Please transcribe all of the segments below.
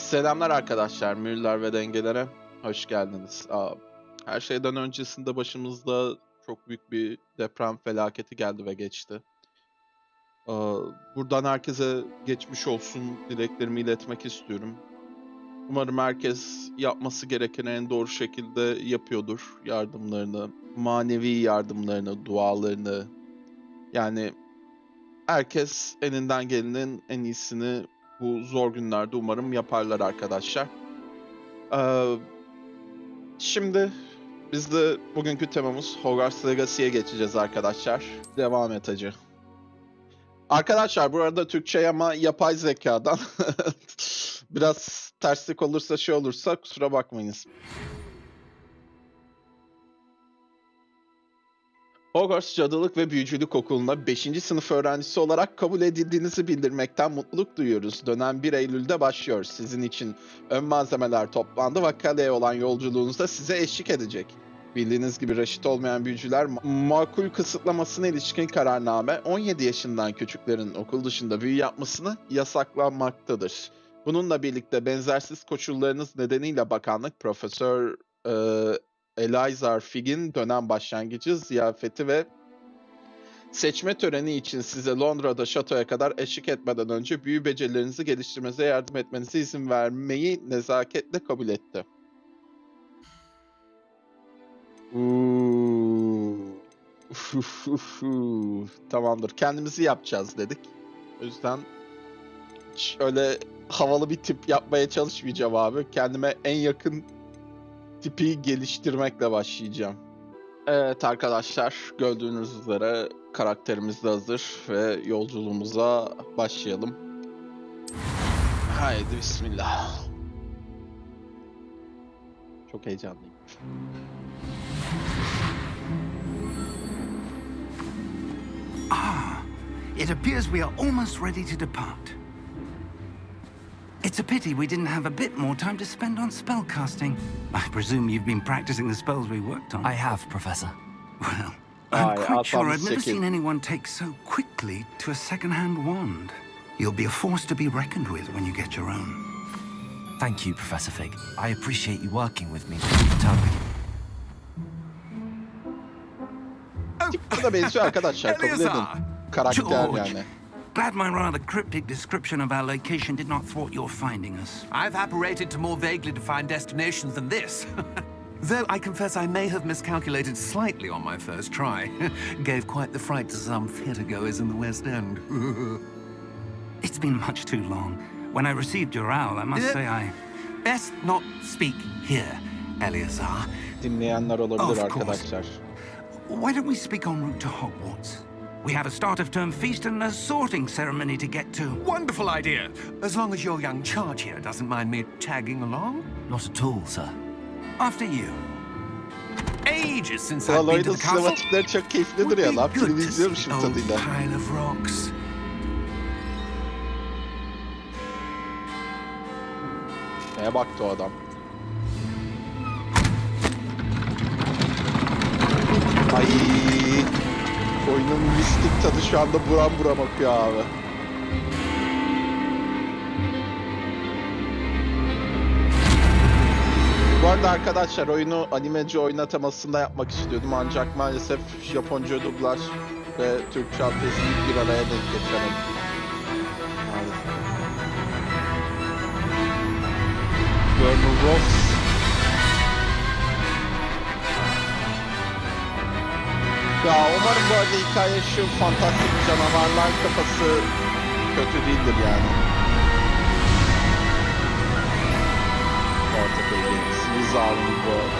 Selamlar arkadaşlar, Müller ve dengelere hoş geldiniz. Aa, her şeyden öncesinde başımızda çok büyük bir deprem felaketi geldi ve geçti. Aa, buradan herkese geçmiş olsun dileklerimi iletmek istiyorum. Umarım herkes yapması gerekeni en doğru şekilde yapıyordur. Yardımlarını, manevi yardımlarını, dualarını. Yani herkes elinden gelenin en iyisini bu zor günlerde umarım yaparlar arkadaşlar. Ee, şimdi biz de bugünkü temamız Hogwarts Legacy'ye geçeceğiz arkadaşlar. Devam et hacı. Arkadaşlar bu arada Türkçe ama yapay zekadan biraz terslik olursa şey olursa kusura bakmayınız. Hogwarts Cadılık ve Büyücülük Okulu'na 5. sınıf öğrencisi olarak kabul edildiğinizi bildirmekten mutluluk duyuyoruz. Dönem 1 Eylül'de başlıyor. Sizin için ön malzemeler toplandı ve kaleye olan yolculuğunuzda size eşlik edecek. Bildiğiniz gibi reşit olmayan büyücüler ma- makul kısıtlamasına ilişkin kararname 17 yaşından küçüklerin okul dışında büyü yapmasını yasaklanmaktadır. Bununla birlikte benzersiz koşullarınız nedeniyle bakanlık Profesör e, Elizar Figg'in dönem başlangıcı ziyafeti ve seçme töreni için size Londra'da şatoya kadar eşlik etmeden önce büyü becerilerinizi geliştirmenize yardım etmenize izin vermeyi nezaketle kabul etti. Tamamdır. Kendimizi yapacağız dedik. O yüzden hiç öyle havalı bir tip yapmaya çalışmayacağım abi. Kendime en yakın tipi geliştirmekle başlayacağım. Evet arkadaşlar gördüğünüz üzere karakterimiz de hazır ve yolculuğumuza başlayalım. Haydi bismillah. Çok heyecanlıyım. Ah, it appears we are almost ready to depart. It's a pity we didn't have a bit more time to spend on spellcasting. I presume you've been practicing the spells we worked on. I have, Professor. Well, I'm quite I'll sure I've never seen anyone take so quickly to a second-hand wand. You'll be a force to be reckoned with when you get your own. Thank you, Professor Fig. I appreciate you working with me through the time. Bu da benziyor arkadaşlar kabul edin. Eleazar! Karakter George. yani. Glad my rather cryptic description of our location did not thwart your finding us. I've apparated to more vaguely defined destinations than this. Though I confess I may have miscalculated slightly on my first try. Gave quite the fright to some theatregoers in the West End. It's been much too long. When I received your owl, I must Yeah. say I... Best not speak here, Eleazar. Dinleyenler olabilir Of course. Why don't we speak en route to Hogwarts? We have a start-of-term feast and a sorting ceremony to get to. Wonderful idea. As long as your young charge here doesn't mind me tagging along. Not at all, sir. After you. Ages since I've been to the castle. sinematikleri çok Would duruyor be lan. good to see izliyormuşum the old tadıyla. pile of rocks. Neye baktı o adam? Ay, mistik tadı şu anda buram buram akıyor abi. Bu arada arkadaşlar oyunu animeci oynatemasında yapmak istiyordum ancak maalesef Japonca dublaj ve Türkçe altyazıyı bir araya denk getiremedim. Maalesef. Ross. Ya umarım bu arada hikaye şu fantastik canavarlar kafası kötü değildir yani. Portable Games, Wizarding World.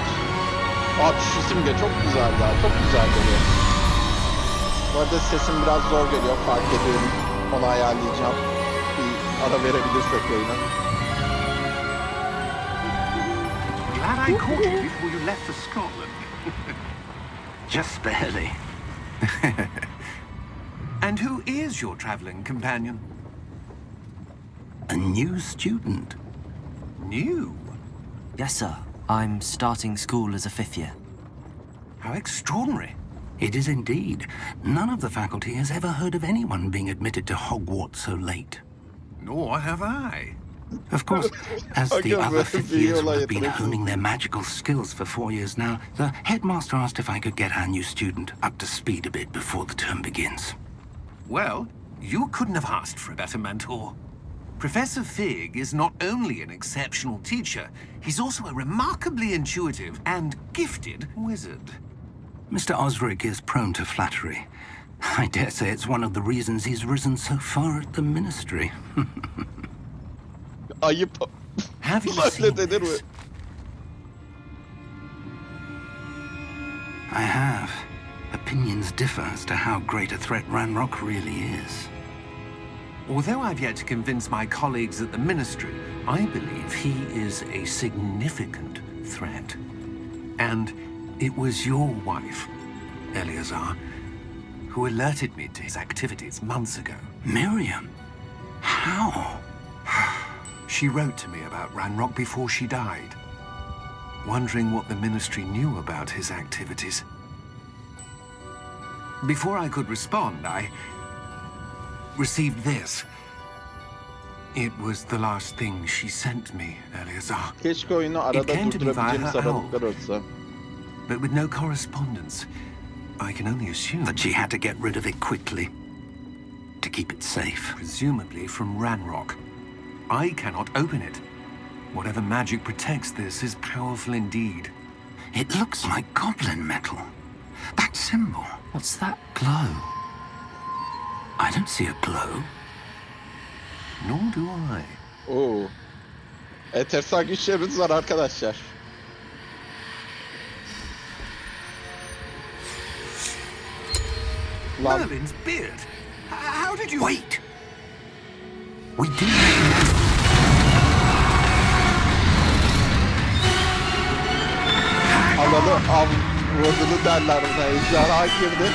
Abi şu simge çok güzel ya, çok güzel geliyor. Bu arada sesim biraz zor geliyor, fark ediyorum. Onu ayarlayacağım. Bir ara verebilirsek oyuna. Glad I caught you before you left for Scotland. Just barely. And who is your traveling companion? A new student. New? Yes, sir. I'm starting school as a fifth year. How extraordinary. It is indeed. None of the faculty has ever heard of anyone being admitted to Hogwarts so late. Nor have I. Of course, as the other but fifth years will have been honing their magical skills for four years now, the headmaster asked if I could get our new student up to speed a bit before the term begins. Well, you couldn't have asked for a better mentor. Professor Fig is not only an exceptional teacher, he's also a remarkably intuitive and gifted wizard. Mr. Osric is prone to flattery. I dare say it's one of the reasons he's risen so far at the ministry. Ayıp. Have you Öyle seen denir mi? this? I have. Opinions differ as to how great a threat Ranrock really is. Although I've yet to convince my colleagues at the Ministry, I believe he is a significant threat. And it was your wife, Eleazar, who alerted me to his activities months ago. Miriam? How? She wrote to me about Ranrock before she died, wondering what the Ministry knew about his activities. Before I could respond, I received this. It was the last thing she sent me, Eleazar. Oyunu arada came to me via her olsa. But with no correspondence, I can only assume, That she had to get rid of it quickly. To keep it safe. presumably from Ranrock. I cannot open it. Whatever magic protects this is powerful indeed. It looks like goblin metal. That symbol. What's that glow? I don't see a glow. Nor do I. Oh. Oo. Enteresan güçlerimiz var arkadaşlar. Lan Merlin's beard. H- How did you... Wait! We do alanı avradını derler buna. Ejderha girdi.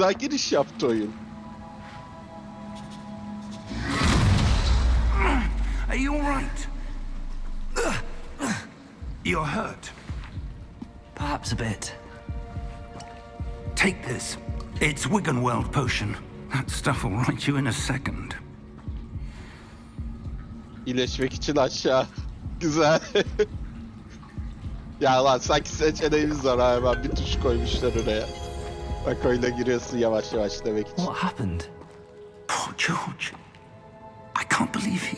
Güzel giriş yaptı oyun. Are you all right? You're hurt. Perhaps a bit. Take this. It's Wiggenweld potion. That stuff will right you in a second. İyileşmek için aşağı. Güzel. ya lan sanki seçeneğimiz var ha hemen bir tuş koymuşlar oraya. Bak oyuna giriyorsun yavaş yavaş demek için. What happened? Poor George. I can't believe he...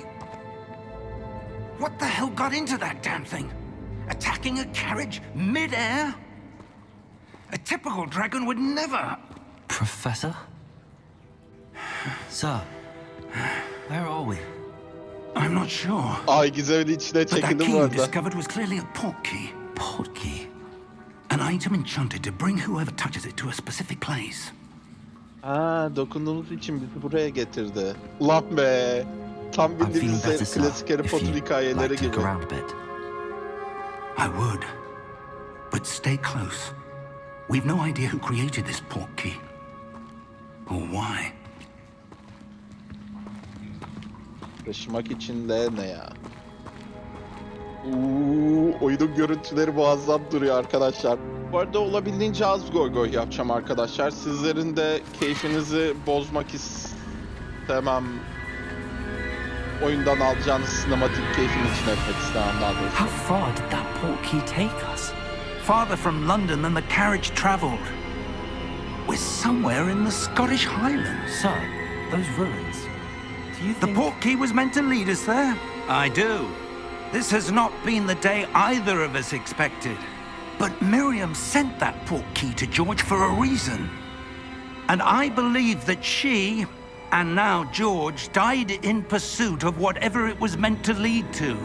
What the hell got into that damn thing? Attacking a carriage mid-air? A typical dragon would never... Professor? Sir, where are we? I'm not sure. Ay gizemin içine But that key bu you arada. discovered was clearly a port key. Portkey. An item enchanted to bring whoever touches it to a specific place. Ha dokunduğumuz için bizi buraya getirdi. Lan be. Tam bildiğimiz klasik Harry Potter hikayeleri gibi. I would. But stay close. We've no idea who created this port key. Or why. Taşımak için de ne ya? Uuu, oyunun görüntüleri muazzam duruyor arkadaşlar. Bu arada olabildiğince az goy goy yapacağım arkadaşlar. Sizlerin de keyfinizi bozmak istemem. Oyundan alacağınız sinematik keyfin için etmek istemem daha doğrusu. How far did that portkey take us? Farther from London than the carriage travelled. We're somewhere in the Scottish Highlands. Sir, those ruins. Do you The think... port key was meant to lead us there? I do. This has not been the day either of us expected. But Miriam sent that port key to George for a reason. And I believe that she And now George died in pursuit of whatever it was meant to lead to.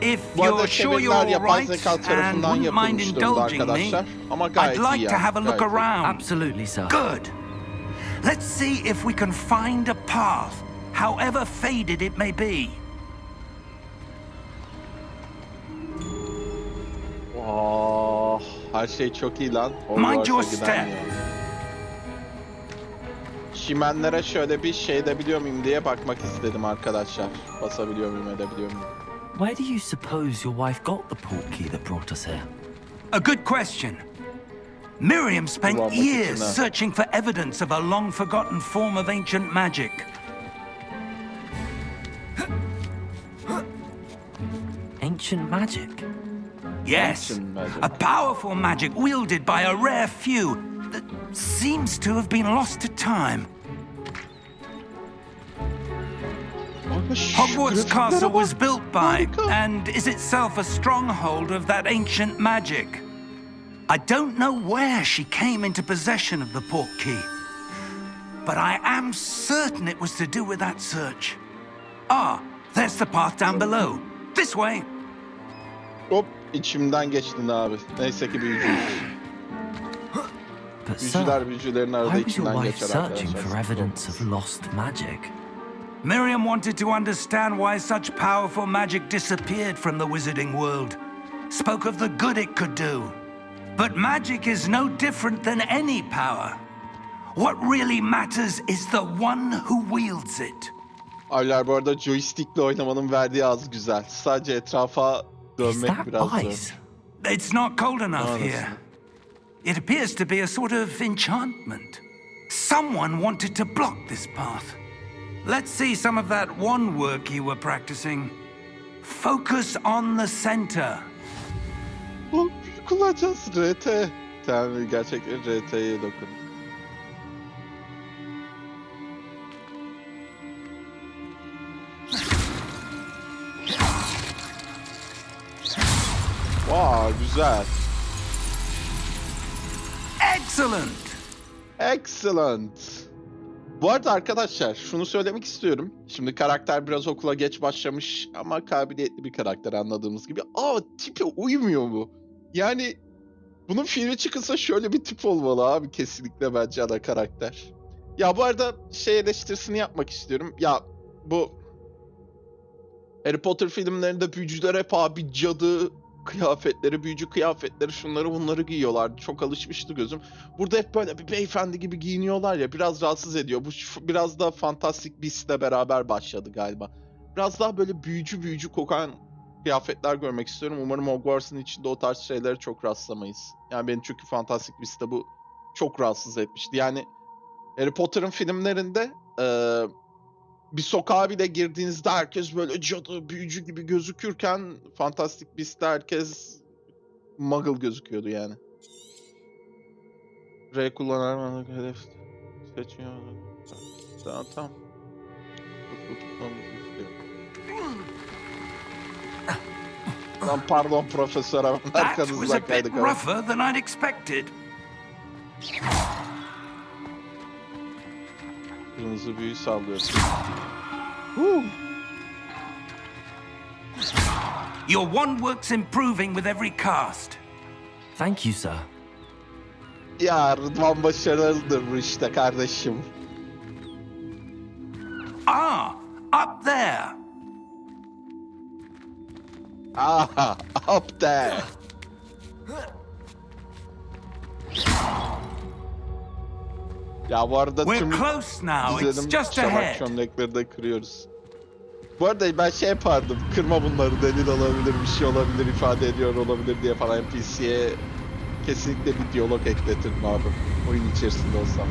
If you're sure you're all yapay right zeka and tarafından wouldn't mind yapılmış durumda indulging me, arkadaşlar. I'd like to have a look around. Absolutely, sir. Good. Let's see if we can find a path, however faded it may be. Her şey çok iyi lan. Mind your step. Çimenlere şöyle bir şey edebiliyor muyum diye bakmak istedim arkadaşlar. Basabiliyor muyum edebiliyor muyum? Where do you suppose your wife got the portkey that brought us here? A good question. Miriam spent Kullanmak years searching for evidence of a long forgotten form of ancient magic. Ancient magic? Yes, a powerful magic wielded by a rare few that seems to have been lost to time. Hogwarts Castle was built by and is itself a stronghold of that ancient magic. I don't know where she came into possession of the port key, but I am certain it was to do with that search. Ah, there's the path down below. This way. Hop içimden geçtin abi. Neyse ki büyücüyüz. But Büyücüler sir, büyücülerin arada why was your içinden wife geçer searching arkadaşlar. for evidence of lost magic? Miriam wanted to understand why such powerful magic disappeared from the wizarding world. Spoke of the good it could do. But magic is no different than any power. What really matters is the one who wields it. Abiler bu arada joystickle oynamanın verdiği az güzel. Sadece etrafa Is dönmek that ice? It's not cold enough Honestly. here. It appears to be a sort of enchantment. Someone wanted to block this path. Let's see some of that one work you were practicing. Focus on the center. Bu kullanacağız RT. Tamam gerçekten RT'ye dokun. Vay güzel. Excellent! Excellent. Bu arada arkadaşlar şunu söylemek istiyorum. Şimdi karakter biraz okula geç başlamış ama kabiliyetli bir karakter anladığımız gibi. Aa tipe uymuyor mu? Yani bunun filmi çıkılsa şöyle bir tip olmalı abi kesinlikle bence ana karakter. Ya bu arada şey eleştirisini yapmak istiyorum. Ya bu Harry Potter filmlerinde büyücüler hep abi cadı kıyafetleri, büyücü kıyafetleri şunları bunları giyiyorlardı. Çok alışmıştı gözüm. Burada hep böyle bir beyefendi gibi giyiniyorlar ya biraz rahatsız ediyor. Bu biraz da Fantastic Beasts'le beraber başladı galiba. Biraz daha böyle büyücü büyücü kokan kıyafetler görmek istiyorum. Umarım Hogwarts'ın içinde o tarz şeylere çok rastlamayız. Yani beni çünkü Fantastic Beasts'te bu çok rahatsız etmişti. Yani Harry Potter'ın filmlerinde eee, bir sokağa bile girdiğinizde herkes böyle cadı, büyücü gibi gözükürken Fantastic Beast'te herkes muggle gözüküyordu yani. R kullanarak hedef seçiyor. Tamam tamam. Lan pardon profesör hemen That was a bit kaydık. ama. rougher than I'd expected. Kırmızı büyü sallıyorsun. Huu. Your one work's improving with every cast. Thank you, sir. Ya Rıdvan başarılıdır bu işte kardeşim. Ah, up there. Aha, up there. Ya bu arada We're tüm close now. It's izledim just şabak ahead. çömlekleri de kırıyoruz. Bu arada ben şey yapardım, kırma bunları delil olabilir, bir şey olabilir, ifade ediyor olabilir diye falan NPC'ye kesinlikle bir diyalog ekletirdim abi. Oyun içerisinde olsam.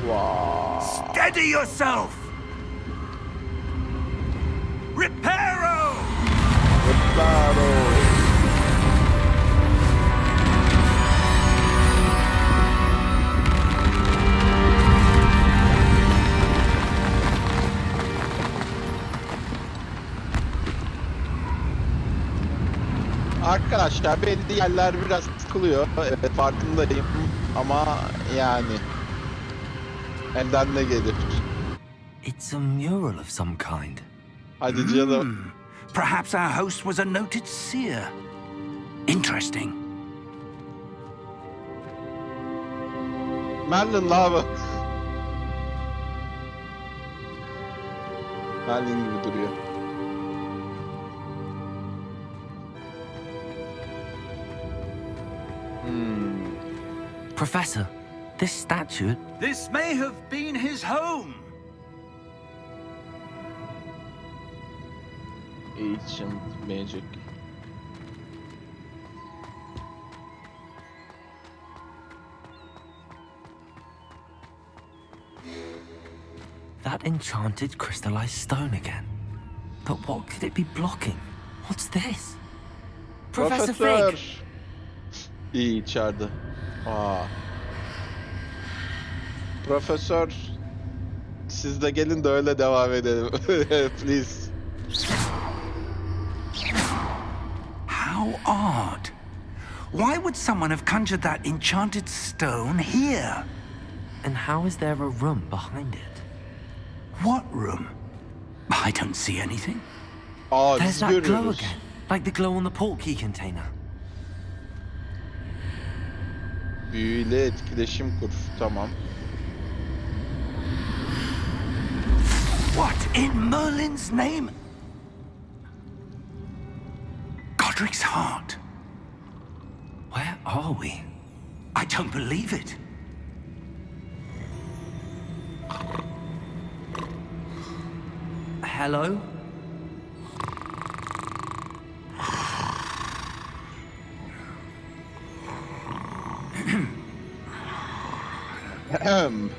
Wow. Steady yourself. Reparo. Claro. Arkadaşlar belli yerler biraz sıkılıyor. Evet farkındayım ama yani Elden ne gelir? It's a mural of some kind. Hadi canım. Perhaps our host was a noted seer. Interesting. Merlin lava. Merlin gibi duruyor. Hmm. Professor, this statue. This may have been his home. Ancient Magic. That enchanted crystallized stone again. But what could it be blocking? What's this? Professor Profesör. Fig! İyi içeride. Aa. Profesör. Siz de gelin de öyle devam edelim. Please. How odd. Why would someone have conjured that enchanted stone here? And how is there a room behind it? What room? I don't see anything. Aa There's biz that glow again. Like the glow on the portkey container. Büyüyle etkileşim kur. Tamam. What in Merlin's name? Godric's heart. Where are we? I don't believe it. Hello? Ahem.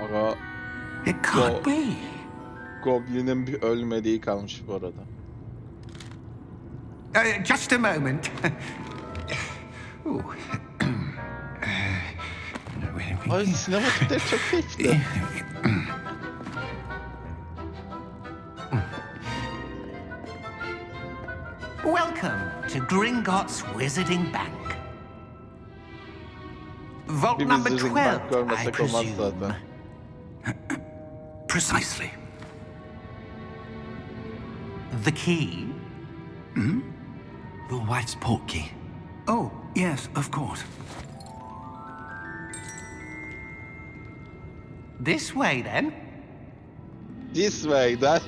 Aga It can't be. Goblin'in bir ölmediği kalmış bu arada. Uh, just a moment. Ay sinematikleri çok keyifli. Gringotts Wizarding Bank. Vault number 12, I presume. Precisely. The key? Hmm? Your wife's port key. Oh, yes, of course. This way, then. This way'den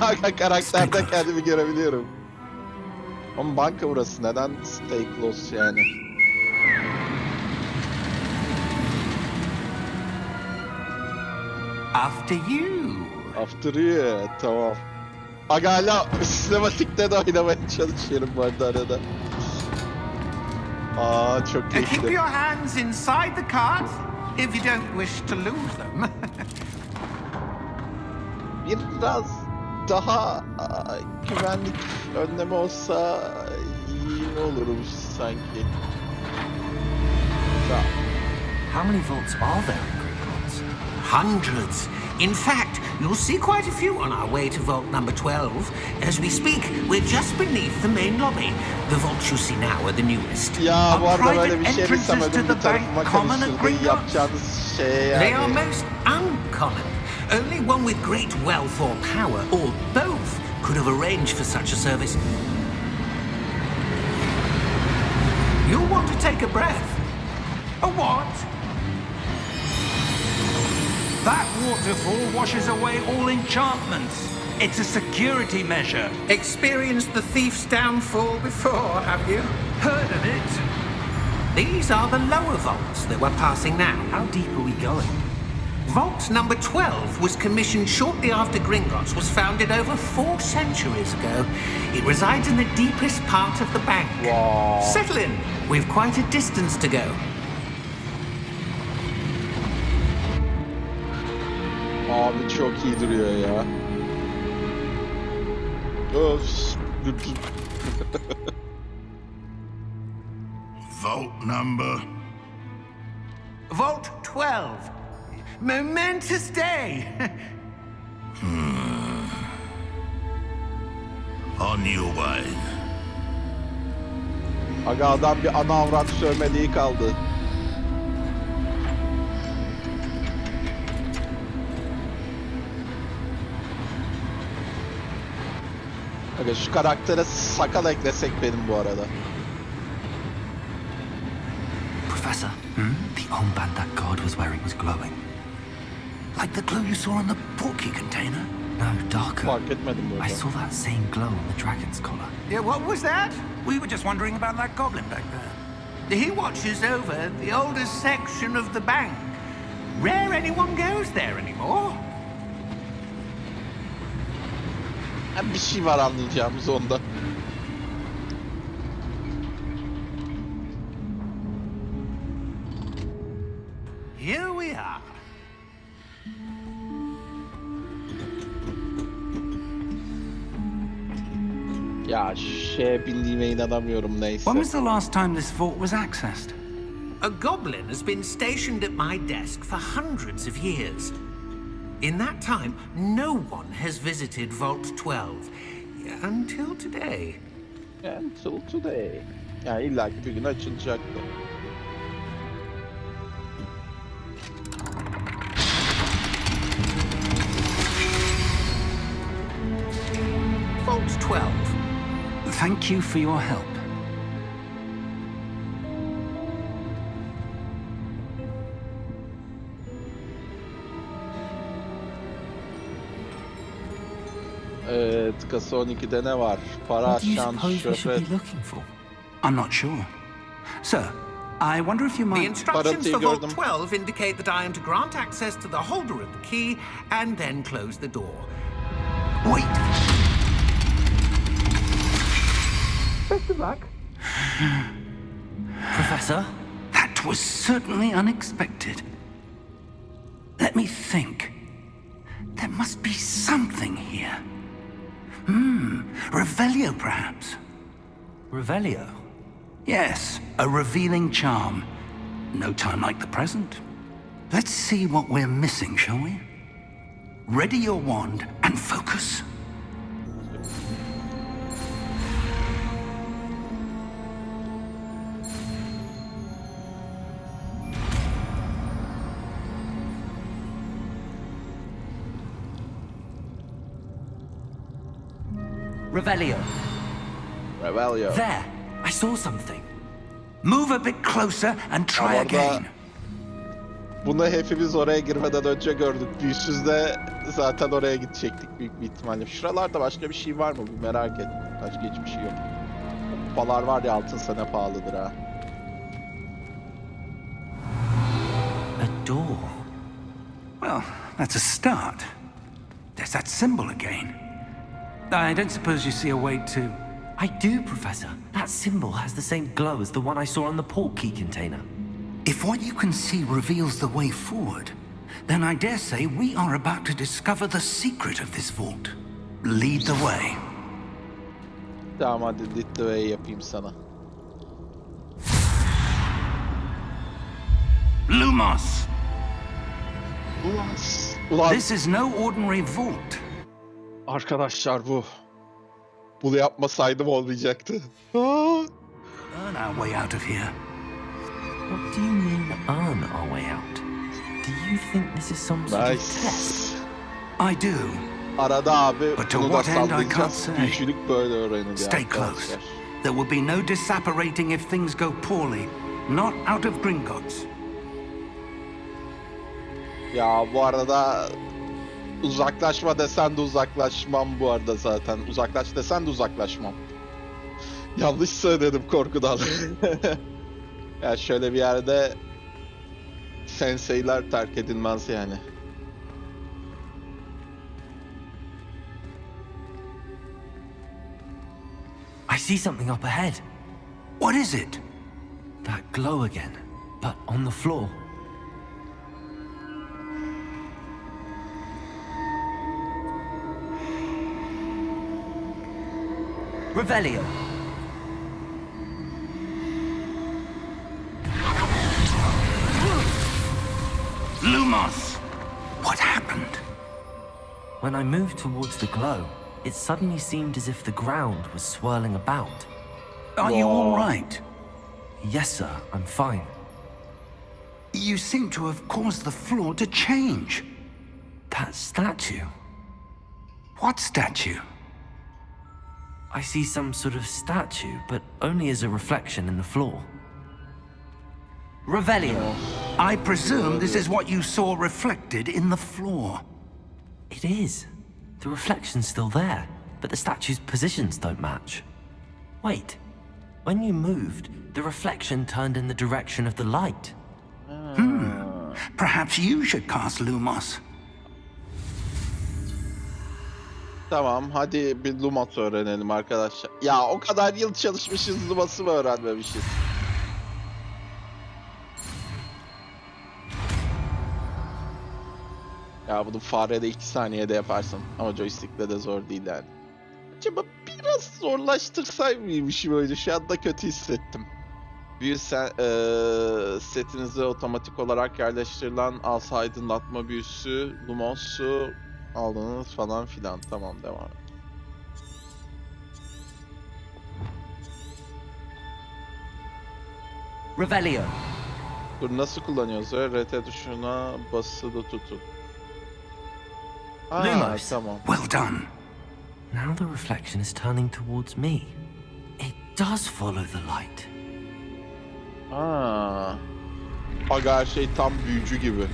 Aga karakterde kendimi görebiliyorum. Ama banka burası neden stay close yani? After you. After you tamam. Aga hala sinematikte de oynamaya çalışıyorum bu arada arada. Aa çok Uh, keep keyifli. your hands inside the cart if you don't wish to lose them. Biraz daha güvenlik önlemi olsa iyi olurmuş sanki. How many vaults are there in Gringotts? Hundreds. In fact, you'll see quite a few on our way to vault number 12. As we speak, we're just beneath the main lobby. The vaults you see now are the newest. ya private entrances to the bank common at. Gringotts? They are most uncommon. Only one with great wealth or power, or both, could have arranged for such a service. You'll want to take a breath. A what? That waterfall washes away all enchantments. It's a security measure. Experienced the thief's downfall before, have you? Heard of it? These are the lower vaults that we're passing now. How deep are we going? Vault number 12 was commissioned shortly after Gringotts was founded over four centuries ago. It resides in the deepest part of the bank. Wow. Settle in. We've quite a distance to go. Abi çok iyi duruyor ya. Öf. Vault number. Vault 12. Momentous day. On your way. Aga adam bir ana avrat sövmeliği kaldı. Aga şu karaktere sakal eklesek benim bu arada. Professor, the armband that guard was wearing was glowing. Like the glow you saw on the porky container? No, darker. Fark etmedim I saw that same glow on the dragon's collar. Yeah, what was that? We were just wondering about that goblin back there. He watches over the oldest section of the bank. Rare anyone goes there anymore. Ha, bir şey var anlayacağımız onda. Şeye bindiğime inanamıyorum neyse. When was the last time this vault was accessed? A goblin has been stationed at my desk for hundreds of years. In that time, no one has visited Vault 12 until today. Until today. Yani illa ki bir gün açılacaktı. Vault 12. Thank you for your help. Evet, kasa 12'de ne var? Para, What do you şans, suppose we should şöhret. looking for? I'm not sure. Sir, I wonder if you might... The instructions for Vault 12 indicate that I am to grant access to the holder of the key and then close the door. Wait! Professor? That was certainly unexpected. Let me think. There must be something here. Hmm, Revelio perhaps? Revelio? Yes, a revealing charm. No time like the present. Let's see what we're missing, shall we? Ready your wand and focus. Revelio. Revelio. There! I saw something. Move a bit closer and try Ama again. Bunu hepimiz oraya girmeden önce gördük. Yüzsüzde zaten oraya gidecektik büyük bir ihtimalle. Şuralarda başka bir şey var mı? Bir merak et. Başka hiçbir şey yok. Kupalar var ya altın sana pahalıdır ha. A door. Well, that's a start. There's that symbol again. I don't suppose you see a way to... I do, Professor. That symbol has the same glow as the one I saw on the port key container. If what you can see reveals the way forward, then I dare say we are about to discover the secret of this vault. Lead the way. Tamam hadi lead the way yapayım sana. Lumos! Ulan, ulan This is no ordinary vault. Arkadaşlar bu. Bunu yapmasaydım olmayacaktı. Aa! Earn our way out of here. What do you mean, earn our way out? Do you think this is some sort of test? Nice. I do. Arada abi But to bunu da what end I can't sallayacağız. say. Büyücülük böyle öğreniliyor Stay arkadaşlar. close. There will be no disapparating if things go poorly. Not out of Gringotts. Ya bu arada uzaklaşma desen de uzaklaşmam bu arada zaten. Uzaklaş desen de uzaklaşmam. Yanlış söyledim korkudan. ya şöyle bir yerde senseiler terk edilmez yani. I see something up ahead. What is it? That glow again, but on the floor. Revelio. Lumos! What happened? When I moved towards the glow, it suddenly seemed as if the ground was swirling about. Are you all right? Yes, sir, I'm fine. You seem to have caused the floor to change. That statue. What statue? I see some sort of statue, but only as a reflection in the floor. Revelio. I presume this is what you saw reflected in the floor. It is. The reflection's still there, but the statue's positions don't match. Wait. When you moved, the reflection turned in the direction of the light. Hmm. Perhaps you should cast Lumos. Tamam hadi bir Lumos öğrenelim arkadaşlar. Ya o kadar yıl çalışmışız Lumos'u mu öğrenmemişiz? Ya bunu farede 2 saniyede yaparsın. Ama joystick'le de zor değil yani. Acaba biraz zorlaştırsay mıymışım öyle? Şu anda kötü hissettim. Büyü sen, eee, setinize otomatik olarak yerleştirilen asa aydınlatma büyüsü, Lumos'u aldınız falan filan. Tamam devam. Revelio. Dur nasıl kullanıyoruz? RT tuşuna basılı tutun. Aa, tamam. Well done. Now the reflection is turning towards me. It does follow the light. Aa. Aga her şey tam büyücü gibi.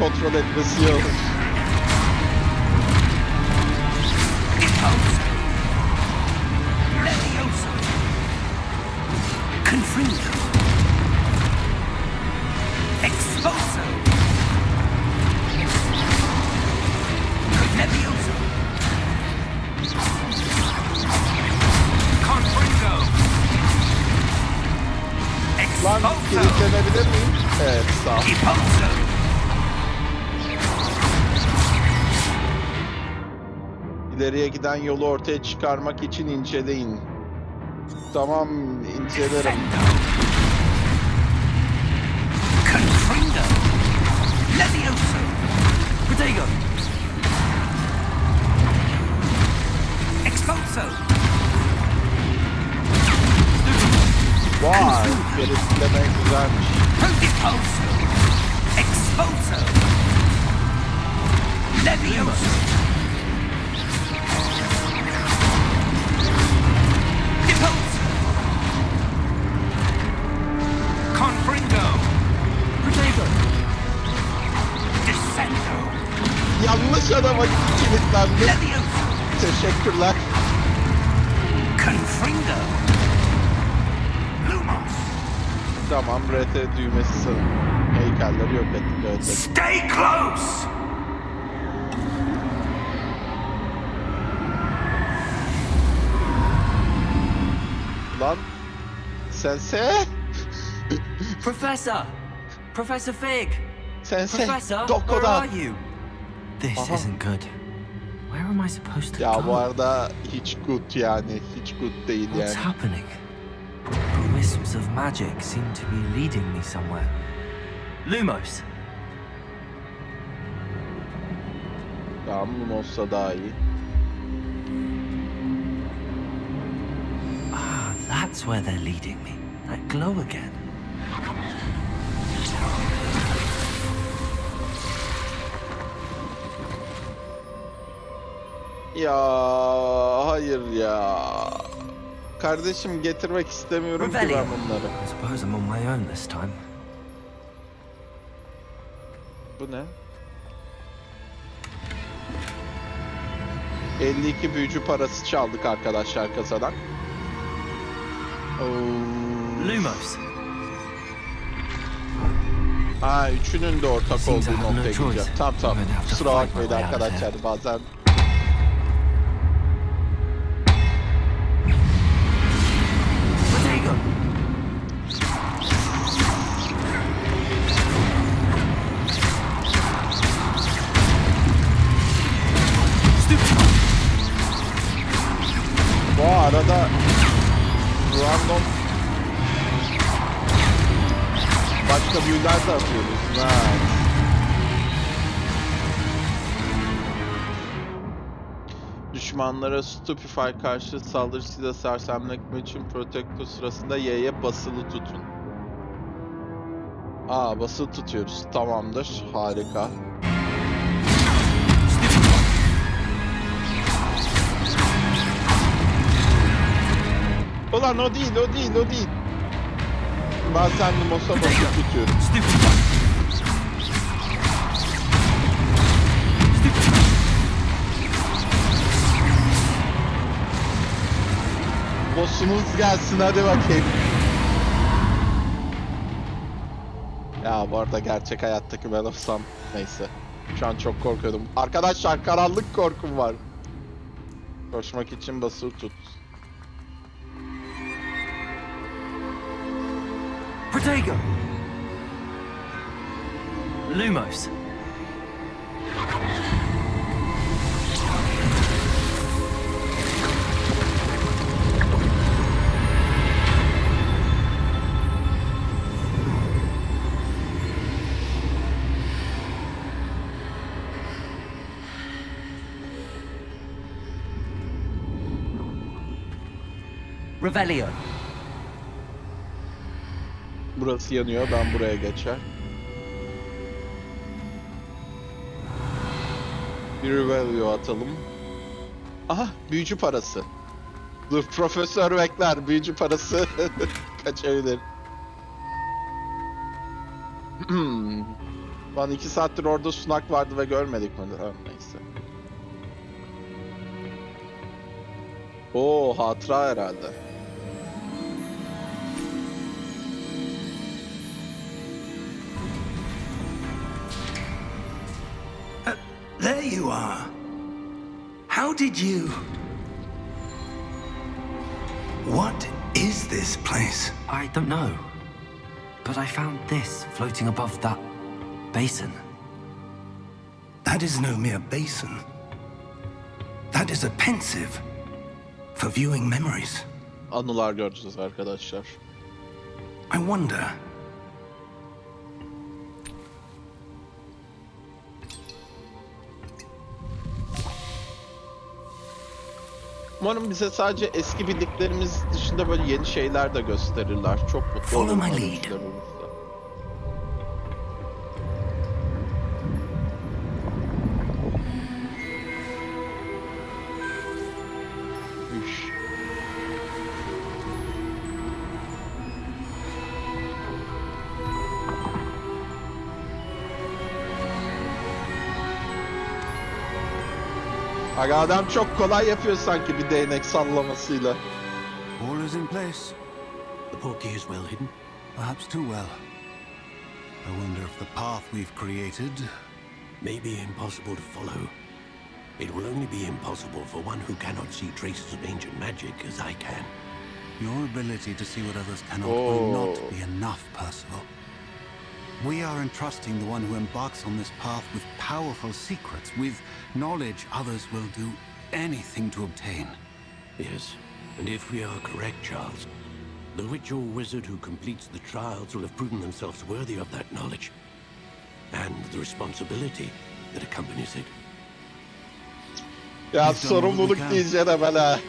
control it, monsieur. İleriye giden yolu ortaya çıkarmak için inceleyin. Tamam incelerim. Confringo! Levioso! Protego! Exposo! Vay kilitleme güzelmiş. Prodeposo! Exposo! Levioso! Yanlış adama kilitlendim. Levioso! Teşekkürler. Confringo! Lumos! Tamam RT düğmesi sanırım. Heykelleri yok ettik evet. Stay close! Lan sense Professor! Professor Fig! sense Professor, where are you? This Aha. isn't good. Where am I supposed to Ya go? bu arada hiç good yani. Hiç good değil What's yani. happening? Wisps of magic seem to be leading me somewhere. Lumos! Tamam daha iyi. Ah, that's where they're leading me. That glow again. Ya hayır ya. Kardeşim getirmek istemiyorum ki ben Revelio. bunları. I suppose I'm on my own this time. Bu ne? 52 büyücü parası çaldık arkadaşlar kasadan. Oo. Lumos! Ha üçünün de ortak olduğu noktaya gideceğim. Tamam tamam. Kusura bakmayın arkadaşlar bazen Bu arada random başka büyüler de atıyoruz. Nice. Düşmanlara Stupefy karşı saldırısıyla sersemletmek için Protector sırasında Y'ye basılı tutun. Aa basılı tutuyoruz. Tamamdır. Harika. Ulan o değil, o değil, o değil. Ben seninle masa basılı tutuyorum. Boss'umuz gelsin hadi bakayım. Ya bu arada gerçek hayattaki ben olsam neyse. Şu an çok korkuyordum. Arkadaşlar karanlık korkum var. Koşmak için basılı tut. Protego! Lumos. Revelio. Burası yanıyor ben buraya geçer. Bir Revelio atalım. Aha büyücü parası. Dur profesör bekler büyücü parası kaçabilir. Hmm. Lan iki saattir orada sunak vardı ve görmedik mi? Ha, neyse. Oo hatıra herhalde. Did you... What is this place? I don't know. But I found this floating above that basin. That is no mere basin. That is a pensive for viewing memories. Anılar göreceğiz arkadaşlar. I wonder. Umarım bize sadece eski bildiklerimiz dışında böyle yeni şeyler de gösterirler. Çok mutlu olurum Aga adam çok kolay yapıyor sanki bir değnek sallamasıyla. All is in place. The portkey is well hidden. Perhaps too well. I wonder if the path we've created May be impossible to follow. It will only be impossible for one who cannot see traces of ancient magic as I can. Your ability to see what others cannot Oh. will not oh. be enough, Percival. We are entrusting the one who embarks on this path with powerful secrets, with knowledge others will do anything to obtain. Yes, and if we are correct, Charles, the witch or wizard who completes the trials will have proven themselves worthy of that knowledge. And the responsibility that accompanies it. Ya We've done what we sorumluluk can. diyeceğim hemen ha.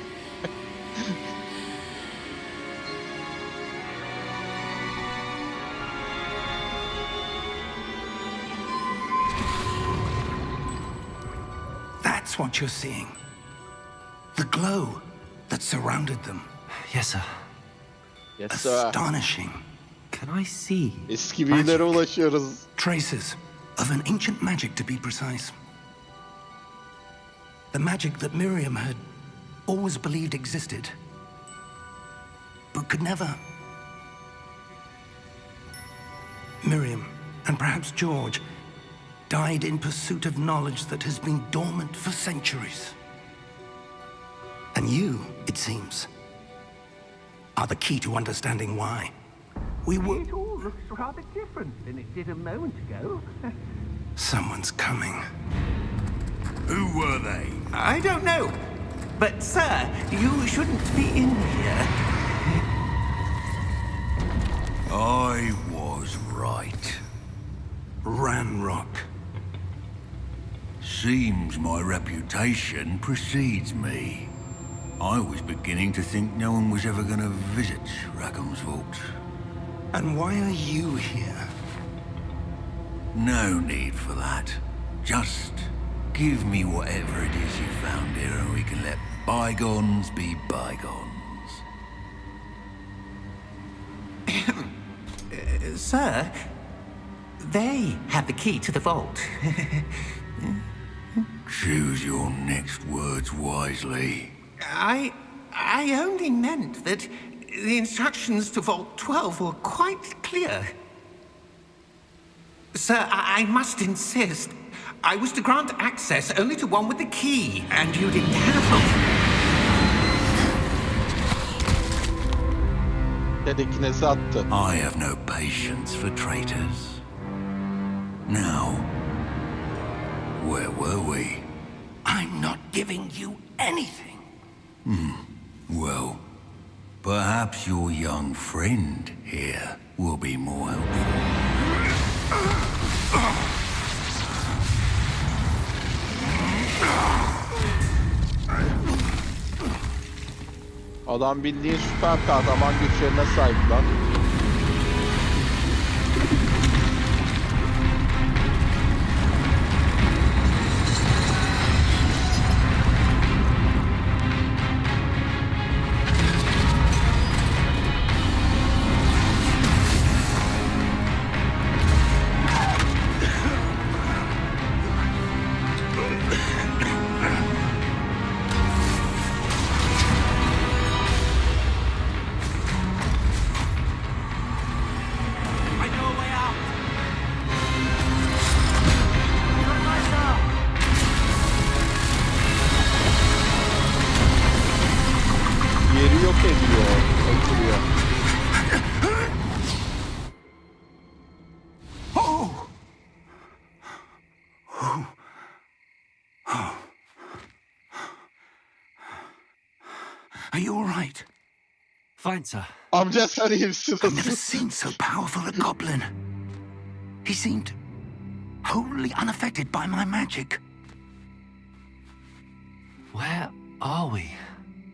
What you're seeing. The glow that surrounded them. Yes, sir. Yes sir. Astonishing. Can I see? Eski büyülere magic? ulaşıyoruz. Traces of an ancient magic, to be precise. The magic that Miriam had always believed existed, but could never. Miriam, and perhaps George, died in pursuit of knowledge that has been dormant for centuries. And you, it seems, are the key to understanding why. We were. It all looks rather different than it did a moment ago. Someone's coming. Who were they? I don't know. But, sir, you shouldn't be in here. I was right. Ranrock. Seems my reputation precedes me. I was beginning to think no one was ever going to visit Rackham's vault. And why are you here? No need for that. Just give me whatever it is you found here and we can let bygones be bygones. Uh, sir, they have the key to the vault. Choose your next words wisely. I. I only meant that the instructions to Vault 12 were quite clear. Sir, I, I must insist. I was to grant access only to one with the key, and you didn't have one. I have no patience for traitors. Now, where were we? I'm not giving you anything. Hmm. Well, perhaps your young friend here will be more helpful. Adam bildiğin süper kahraman güçlerine sahip lan. Fine, sir. Amca sen iyi misin? I've never seen so powerful a goblin. He seemed wholly unaffected by my magic. Where are we?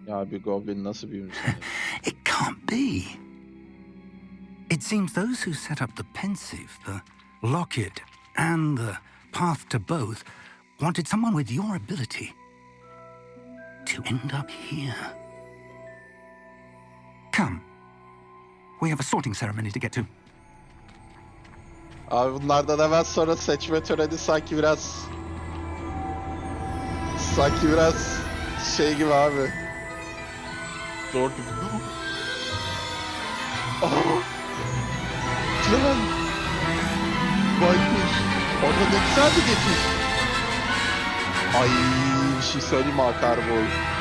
ya bir goblin nasıl büyümüş? It can't be. It seems those who set up the Pensive, the Locket, and the Path to Both wanted someone with your ability to end up here. Come. We have a sorting ceremony to get to. Abi bunlardan hemen sonra seçme töreni sanki biraz... Sanki biraz şey gibi abi. Zor gibi. Oh! Lan! Baykuş! Orada ne güzel bir geçiş. Ay bir şey söyleyeyim mi akar bu oyun.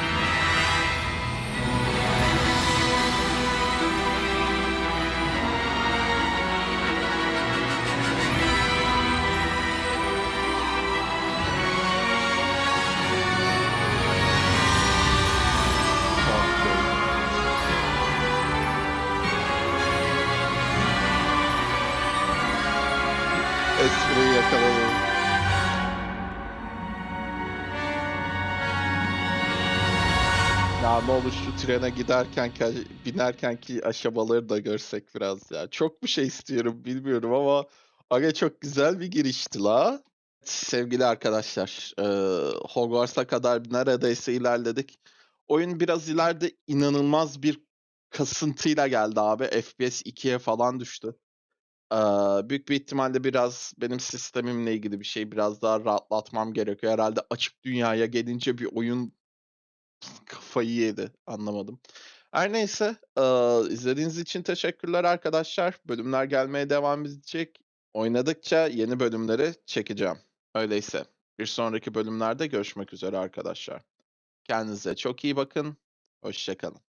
Espriyi yakaladım. Ya ne olur şu trene giderken ki, binerken ki aşamaları da görsek biraz ya. Çok bir şey istiyorum bilmiyorum ama aga çok güzel bir girişti la. Sevgili arkadaşlar, eee, Hogwarts'a kadar neredeyse ilerledik. Oyun biraz ileride inanılmaz bir kasıntıyla geldi abi. FPS 2'ye falan düştü. Büyük bir ihtimalle biraz benim sistemimle ilgili bir şey biraz daha rahatlatmam gerekiyor. Herhalde açık dünyaya gelince bir oyun kafayı yedi. Anlamadım. Her neyse, izlediğiniz için teşekkürler arkadaşlar. Bölümler gelmeye devam edecek. Oynadıkça yeni bölümleri çekeceğim. Öyleyse bir sonraki bölümlerde görüşmek üzere arkadaşlar. Kendinize çok iyi bakın. Hoşça kalın.